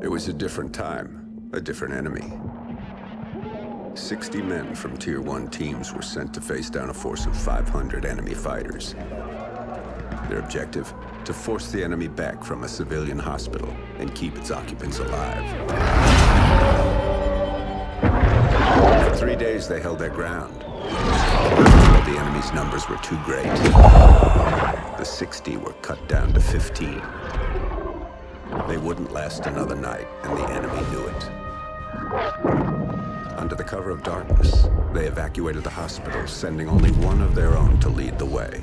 It was a different time, a different enemy. 60 men from Tier 1 teams were sent to face down a force of 500 enemy fighters. Their objective? To force the enemy back from a civilian hospital and keep its occupants alive. For three days they held their ground. The enemy's numbers were too great. The 60 were cut down to 15. They wouldn't last another night, and the enemy knew it. Under the cover of darkness, they evacuated the hospital, sending only one of their own to lead the way.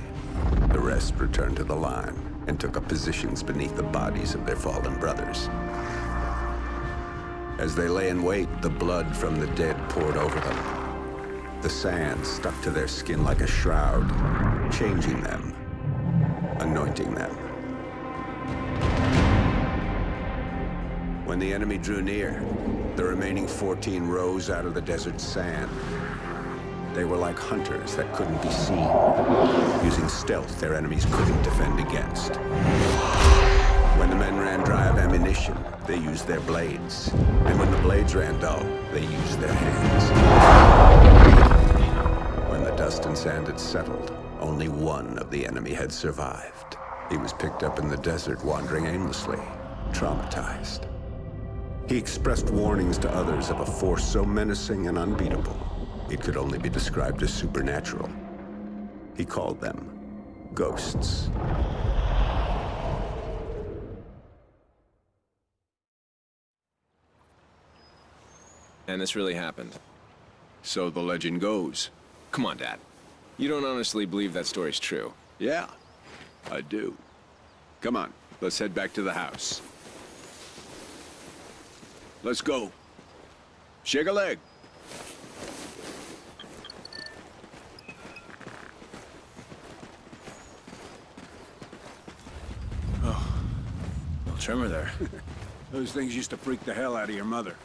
The rest returned to the line and took up positions beneath the bodies of their fallen brothers. As they lay in wait, the blood from the dead poured over them. The sand stuck to their skin like a shroud, changing them, anointing them. When the enemy drew near, the remaining 14 rose out of the desert sand. They were like hunters that couldn't be seen, using stealth their enemies couldn't defend against. When the men ran dry of ammunition, they used their blades. And when the blades ran dull, they used their hands. Dust and sand had settled, only one of the enemy had survived. He was picked up in the desert, wandering aimlessly, traumatized. He expressed warnings to others of a force so menacing and unbeatable, it could only be described as supernatural. He called them ghosts. And this really happened. So the legend goes. Come on, Dad. You don't honestly believe that story's true. Yeah, I do. Come on, let's head back to the house. Let's go. Shake a leg. Oh, little tremor there. Those things used to freak the hell out of your mother.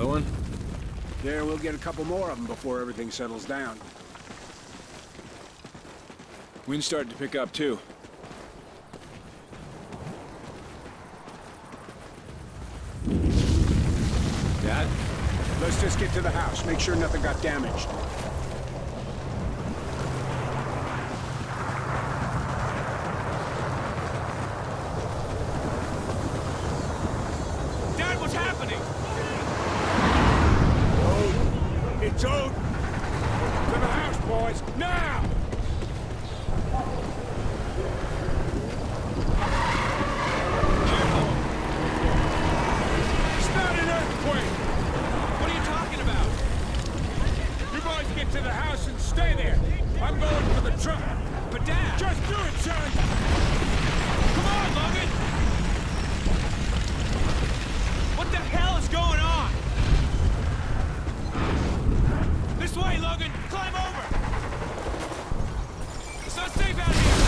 Another one? Yeah, we'll get a couple more of them before everything settles down. Wind starting to pick up, too. Dad? Let's just get to the house, make sure nothing got damaged. Dad, what's happening? Ode! It's Ode! To the house, boys, now! It's not an earthquake! What are you talking about? You boys get to the house and stay there. I'm going for the truck. But Dad! Just do it, son! Come on, Logan! What the hell is going on? This way, Logan! Climb over! It's not safe out here!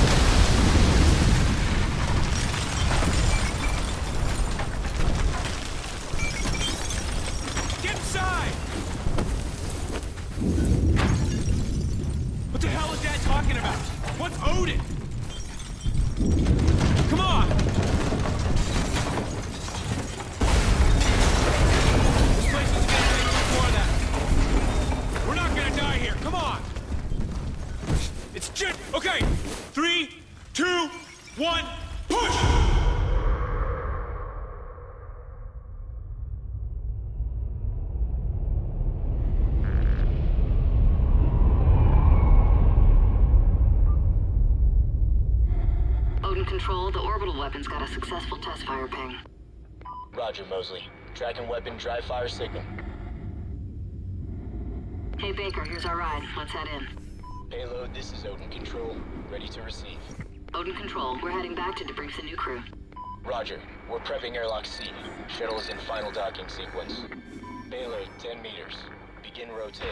Get inside! What the hell is Dad talking about? What's Odin? Come on! This place isn't gonna take much more of that. We're not gonna die here. Come on! It's just okay. Three, two, one, push! Odin Control, the orbital weapon's got a successful test fire ping. Roger, Mosley. Tracking weapon dry fire signal. Hey Baker, here's our ride. Let's head in. Payload, this is Odin Control. Ready to receive. Odin Control, we're heading back to debrief the new crew. Roger. We're prepping airlock C. Shuttle is in final docking sequence. Payload, 10 meters. Begin rotate.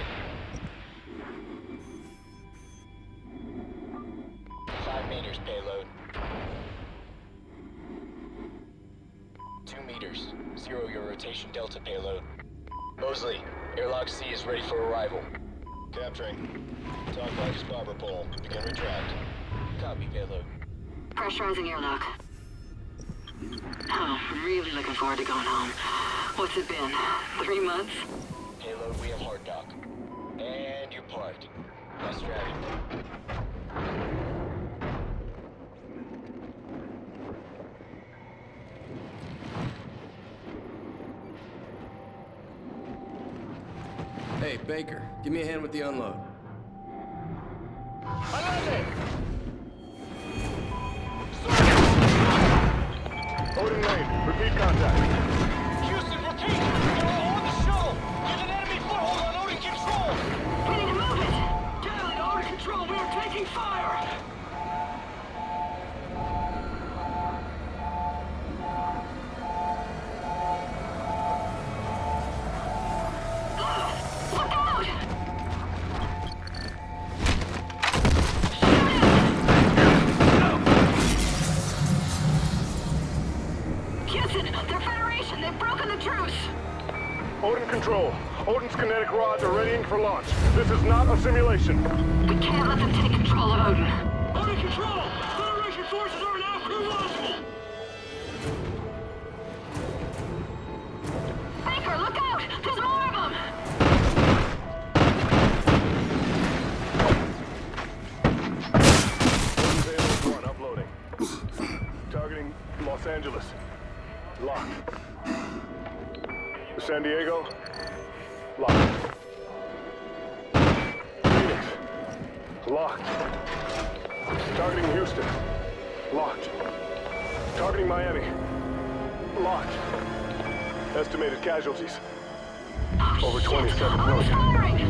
Five meters, payload. Two meters. Zero your rotation delta payload. Mosley, airlock C is ready for arrival. Capturing. Talk box barber pole. Begin retract. Copy, payload. Pressurizing airlock. Oh, really looking forward to going home. What's it been? Three months? Payload, we have hard dock. And you're parked. Now strapping. Baker, give me a hand with the unload. Odin Lane, repeat contact. Houston, repeat! They're on the shuttle! There's an enemy foothold on Odin Control! It, control, we are taking fire! Odin Control, Odin's kinetic rods are readying for launch. This is not a simulation. We can't let them take control of Odin. Under control! Federation forces are now crew launchable! Baker, look out! There's more of them! Odin payload 1 uploading. Targeting Los Angeles. Locked. San Diego. Locked. Phoenix. Locked. Targeting Houston. Locked. Targeting Miami. Locked. Estimated casualties. Over 27 Odin's million. firing!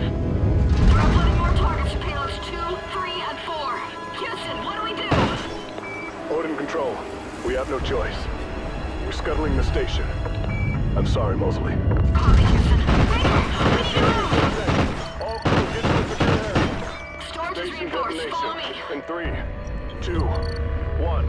We're uploading more targets to payloads 2, 3, and 4. Houston, what do we do? Odin Control, we have no choice. We're scuttling the station. I'm sorry, Mosley. Copy, Houston. We need to move! All crew, get to the secure area. Storage is reinforced. Follow me. In three, two, one.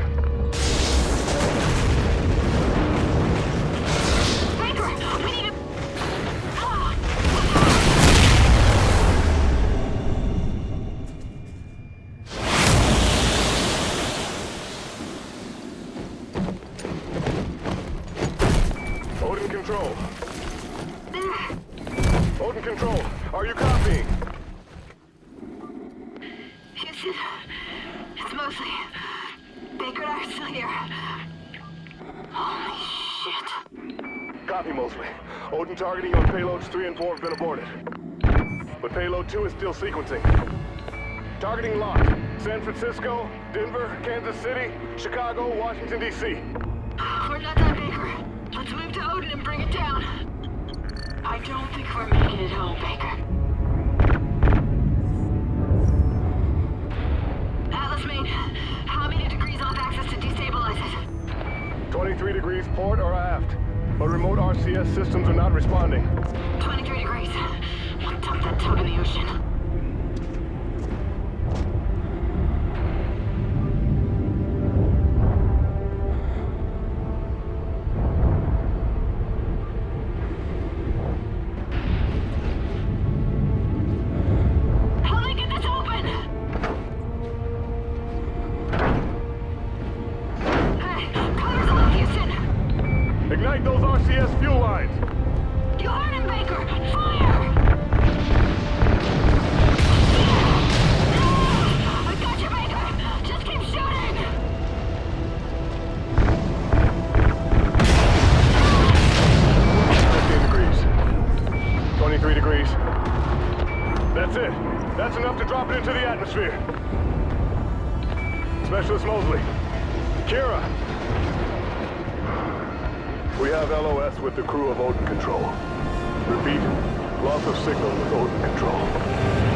3 and 4 have been aborted. But payload 2 is still sequencing. Targeting locked. San Francisco, Denver, Kansas City, Chicago, Washington, D.C. We're not done, Baker. Let's move to Odin and bring it down. I don't think we're making it home, Baker. Atlas main, how many degrees off axis to destabilize it? 23 degrees port or aft. But remote RCS systems are not responding. That That's enough to drop it into the atmosphere. Specialist Mosley. Kyra. We have LOS with the crew of Odin Control. Repeat, loss of signal with Odin Control.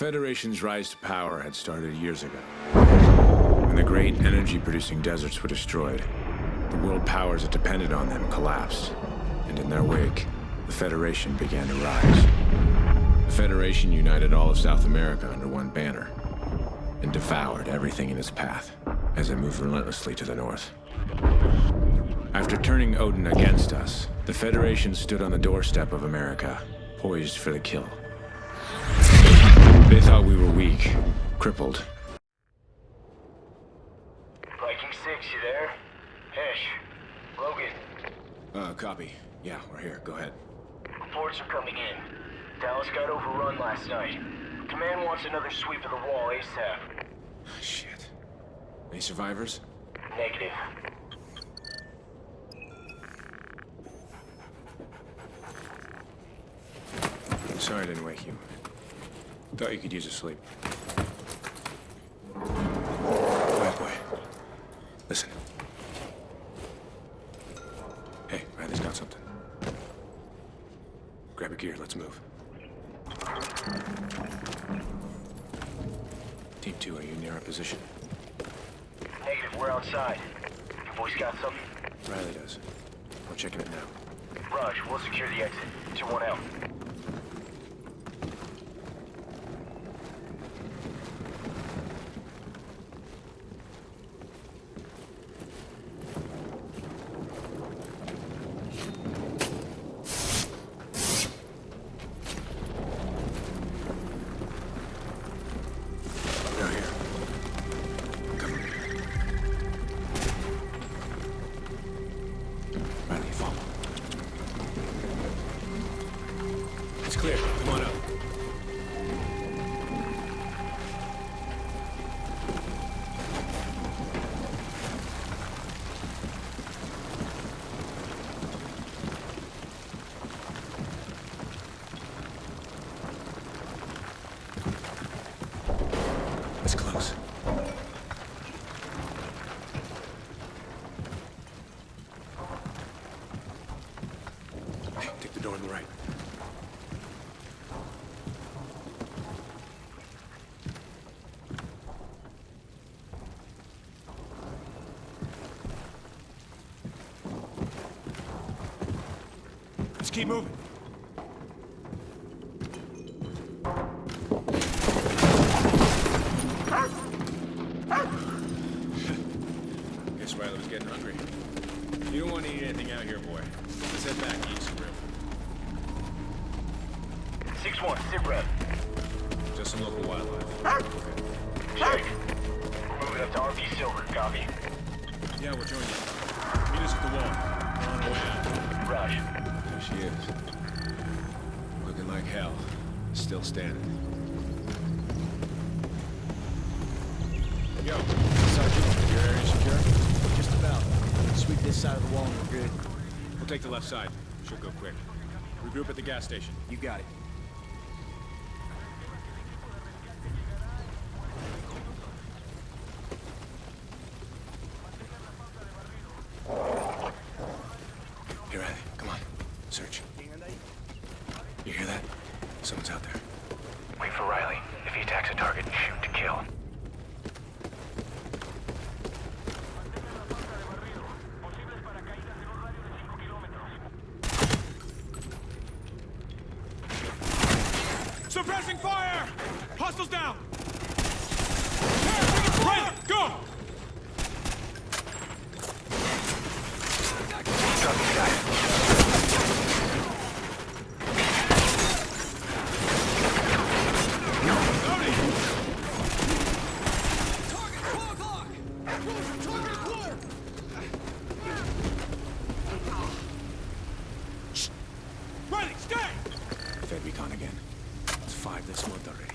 Federation's rise to power had started years ago. When the great energy-producing deserts were destroyed, the world powers that depended on them collapsed. And in their wake, the Federation began to rise. The Federation united all of South America under one banner and devoured everything in its path as it moved relentlessly to the north. After turning Odin against us, the Federation stood on the doorstep of America, poised for the kill. Thought we were weak, crippled. Viking 6, you there? Hesh. Logan. Uh, copy. Yeah, we're here. Go ahead. Reports are coming in. Dallas got overrun last night. Command wants another sweep of the wall ASAP. Shit. Any survivors? Negative. Sorry I didn't wake you. Thought you could use a sleep. Quiet boy. Listen. Hey, Riley's got something. Grab your gear, let's move. Team 2, are you near our position? Negative, we're outside. Your boys got something? Riley does. We're checking it now. Raj, we'll secure the exit. 2-1 out. Close. Take the door on the right. Let's keep moving. Yo, Sergeant, your area secure? Just about. Sweep this side of the wall and we're good. We'll take the left side. Should go quick. Regroup at the gas station. You got it. Here, Riley. Come on. Search. You hear that? Someone's out there. Wait for Riley. If he attacks a target, shoot to kill. Suppressing fire! Hostiles down! Riley, go! Riley, stay! Fed recon again. It's five this month already.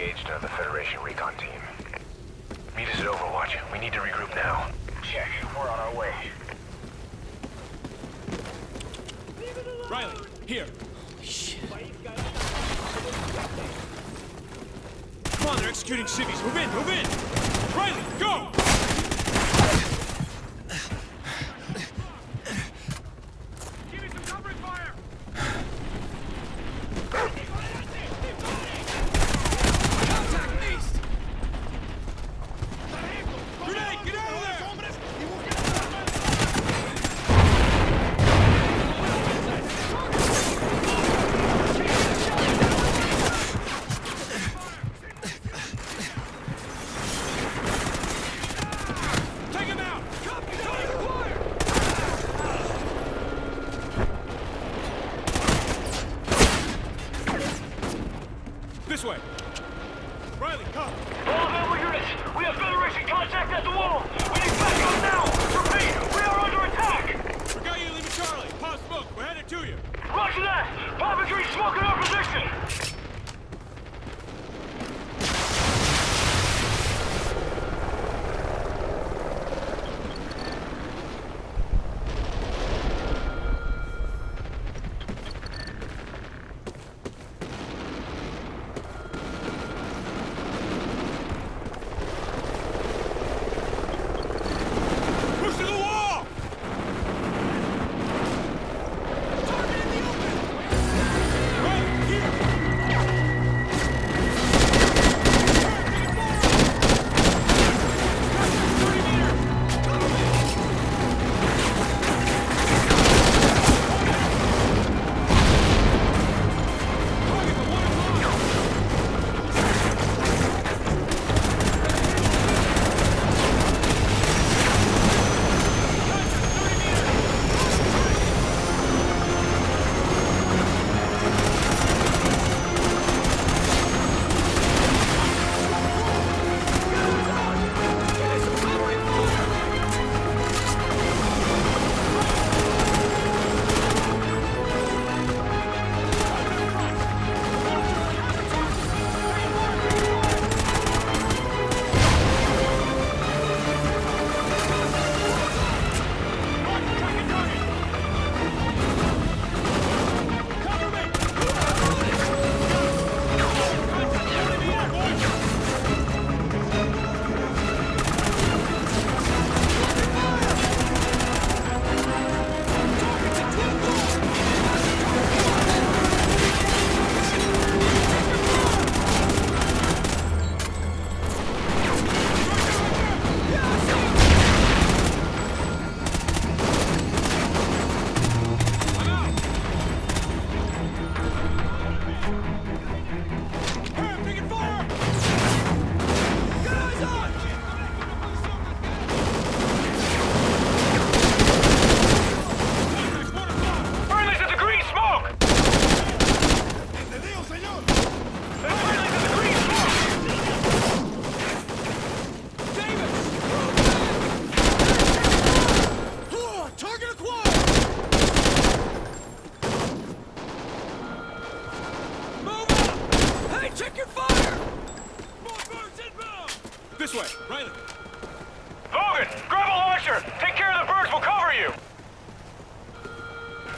2-1, we just engaged another Federation recon team. Meet us at Overwatch. We need to regroup now. Check. We're on our way. Riley, here. Shit. Come on, they're executing civvies. Move in, move in! Riley, go!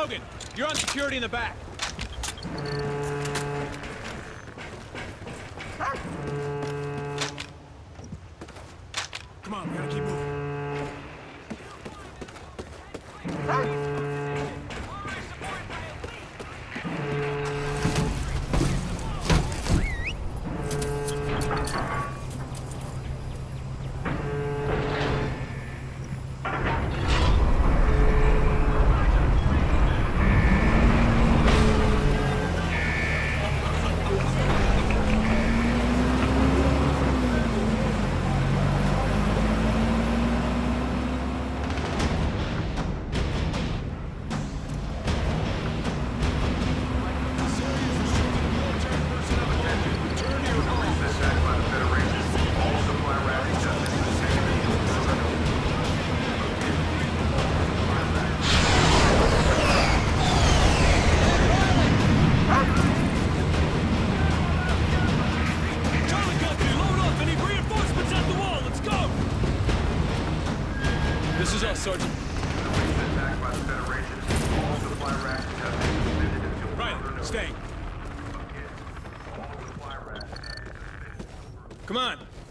Logan, you're on security in the back.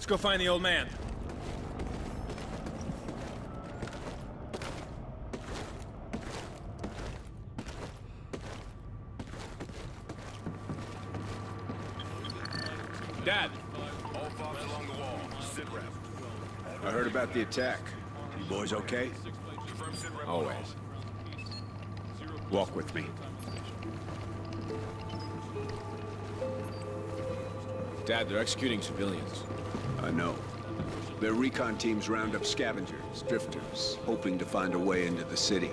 Go find the old man. Dad, all fogs along the wall. Sidraff. I heard about the attack. You boys okay? Always. Walk with me. Dad, they're executing civilians. I know. Their recon teams round up scavengers, drifters, hoping to find a way into the city.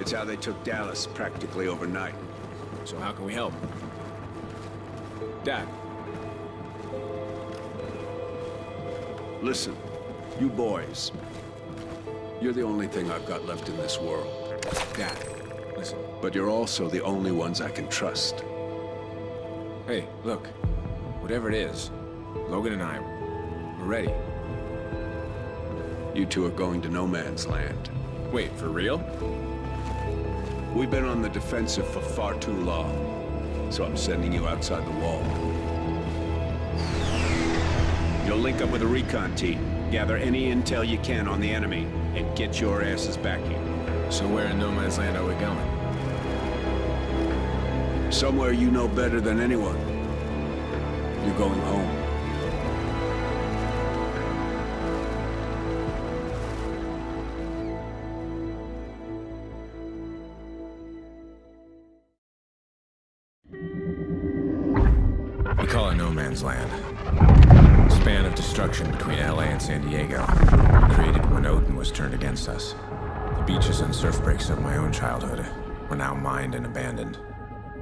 It's how they took Dallas practically overnight. So how can we help? Dad, Listen, you boys. You're the only thing I've got left in this world. Dad, listen. But you're also the only ones I can trust. Hey, look. Whatever it is, Logan and I, ready. You two are going to no man's land. Wait, for real? We've been on the defensive for far too long, so I'm sending you outside the wall. You'll link up with a recon team, gather any intel you can on the enemy, and get your asses back here. So where in no man's land are we going? Somewhere you know better than anyone. You're going home. Against us. The beaches and surf breaks of my own childhood were now mined and abandoned.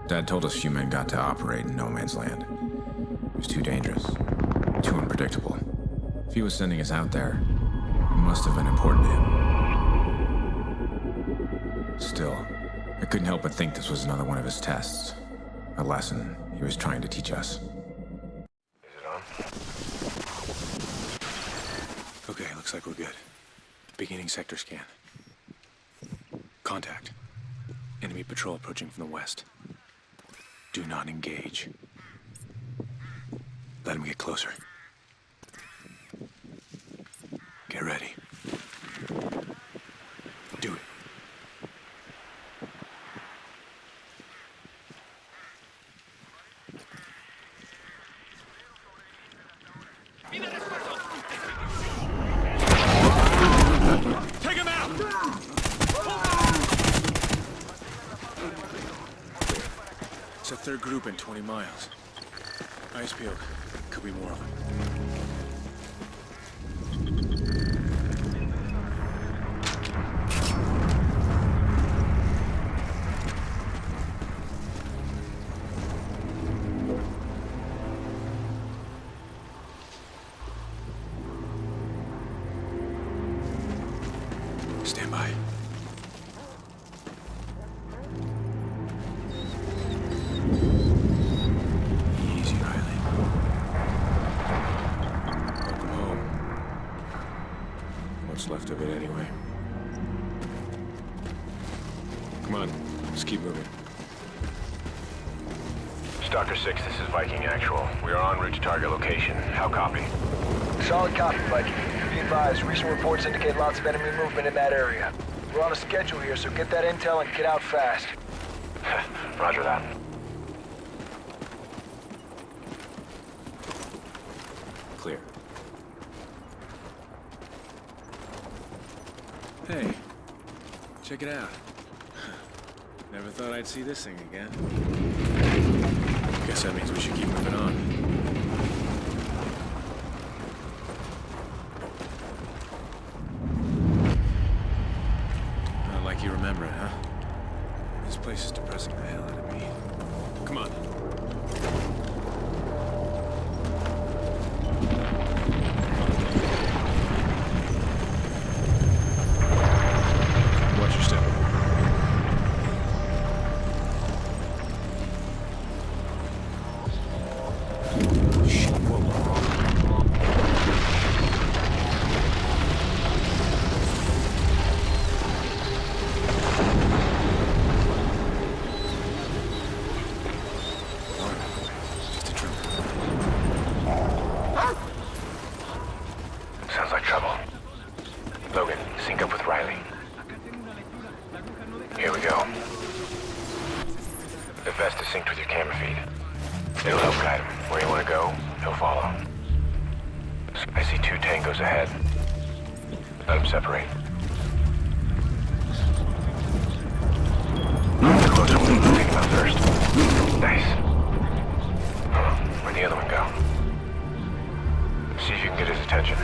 Dad told us few men got to operate in no man's land. It was too dangerous, too unpredictable. If he was sending us out there, it must have been important to him. Still, I couldn't help but think this was another one of his tests. A lesson he was trying to teach us. Is it on? Okay, looks like we're good. Beginning sector scan. Contact. Enemy patrol approaching from the west. Do not engage. Let him get closer. Get ready. Do it. take him out! It's a third group in 20 miles. Ice peeled. Could be more of them. 6, this is Viking Actual. We are en route to target location. How copy? Solid copy, Viking. Be advised, recent reports indicate lots of enemy movement in that area. We're on a schedule here, so get that intel and get out fast. Roger that. Clear. Hey, check it out. Never thought I'd see this thing again. Guess that means we should keep moving on. Get his attention.